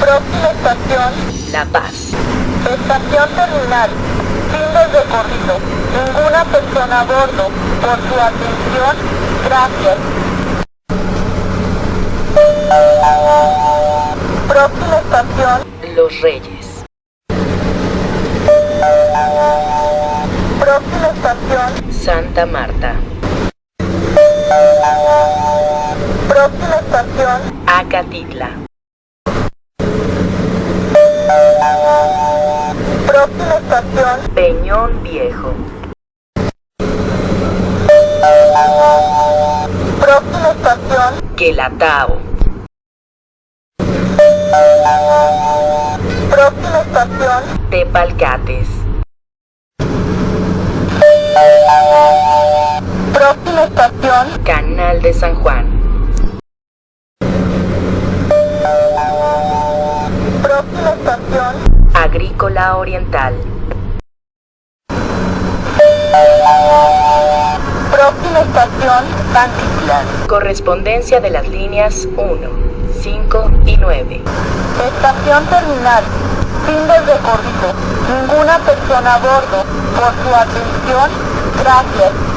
Próxima estación. La Paz. Estación terminal. Fin del recorrido. Ninguna persona a bordo. Por su atención, gracias. Próxima estación. Los Reyes estación, Santa Marta. próxima estación, Acatitla. próxima estación, Peñón Viejo. próxima estación, Quelatao. próxima estación, Tepalcates. Estación, Canal de San Juan. próxima estación, Agrícola Oriental. próxima estación, Pantitlán. Correspondencia de las líneas 1, 5 y 9. Estación terminal. Fin del recorrido. Ninguna persona a bordo. Por su atención, gracias.